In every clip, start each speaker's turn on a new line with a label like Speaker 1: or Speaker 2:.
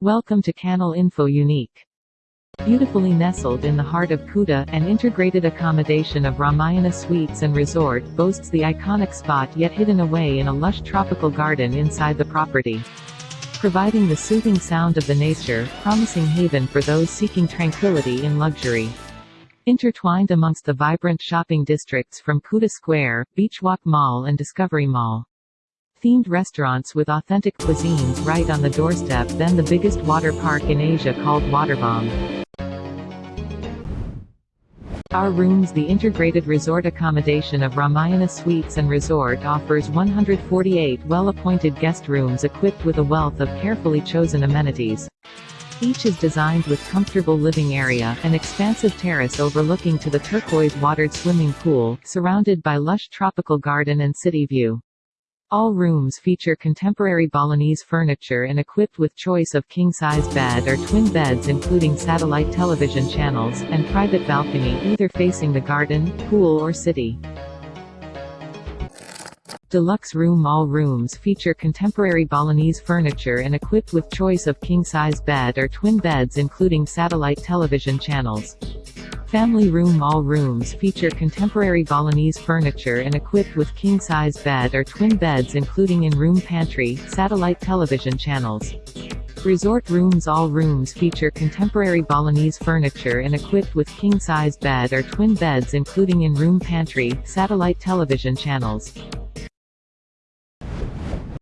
Speaker 1: Welcome to Canal Info Unique. Beautifully nestled in the heart of Kuta, an integrated accommodation of Ramayana Suites and Resort boasts the iconic spot yet hidden away in a lush tropical garden inside the property. Providing the soothing sound of the nature, promising haven for those seeking tranquility in luxury. Intertwined amongst the vibrant shopping districts from Kuta Square, Beachwalk Mall and Discovery Mall. Themed restaurants with authentic cuisines right on the doorstep then the biggest water park in Asia called Waterbom. Our Rooms The integrated resort accommodation of Ramayana Suites and Resort offers 148 well-appointed guest rooms equipped with a wealth of carefully chosen amenities. Each is designed with comfortable living area, an expansive terrace overlooking to the turquoise-watered swimming pool, surrounded by lush tropical garden and city view. All rooms feature contemporary Balinese furniture and equipped with choice of king-size bed or twin beds including satellite television channels, and private balcony either facing the garden, pool or city. Deluxe room All rooms feature contemporary Balinese furniture and equipped with choice of king-size bed or twin beds including satellite television channels. Family room All rooms feature contemporary Balinese furniture and equipped with king-size bed or twin beds including in-room pantry, satellite television channels. Resort rooms All rooms feature contemporary Balinese furniture and equipped with king-size bed or twin beds including in-room pantry, satellite television channels.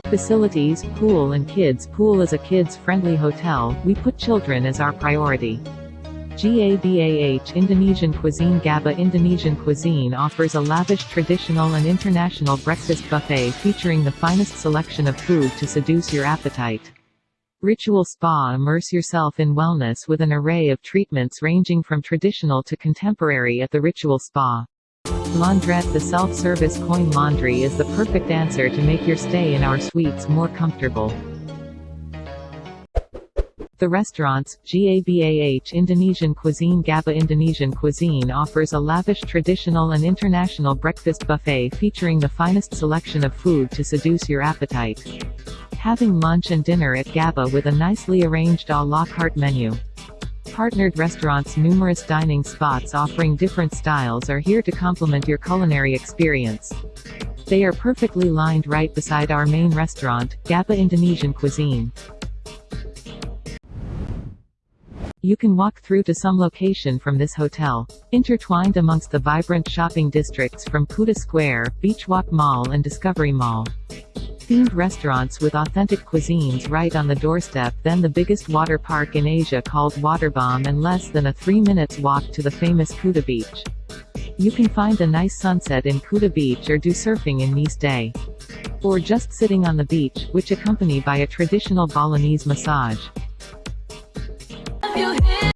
Speaker 1: Facilities, pool and kids pool is a kids-friendly hotel, we put children as our priority. GABAH Indonesian cuisine GABAH Indonesian cuisine offers a lavish traditional and international breakfast buffet featuring the finest selection of food to seduce your appetite. Ritual Spa Immerse yourself in wellness with an array of treatments ranging from traditional to contemporary at the Ritual Spa. Laundrette The self-service coin laundry is the perfect answer to make your stay in our suites more comfortable. The restaurants, GABAH Indonesian Cuisine GABAH Indonesian Cuisine offers a lavish traditional and international breakfast buffet featuring the finest selection of food to seduce your appetite. Having lunch and dinner at GABAH with a nicely arranged à la carte menu. Partnered restaurants Numerous dining spots offering different styles are here to complement your culinary experience. They are perfectly lined right beside our main restaurant, GABAH Indonesian Cuisine. You can walk through to some location from this hotel. Intertwined amongst the vibrant shopping districts from Kuta Square, Beachwalk Mall and Discovery Mall. Themed restaurants with authentic cuisines right on the doorstep then the biggest water park in Asia called Waterbom and less than a 3 minutes walk to the famous Kuta Beach. You can find a nice sunset in Kuta Beach or do surfing in Nice Day. Or just sitting on the beach, which accompanied by a traditional Balinese massage you here.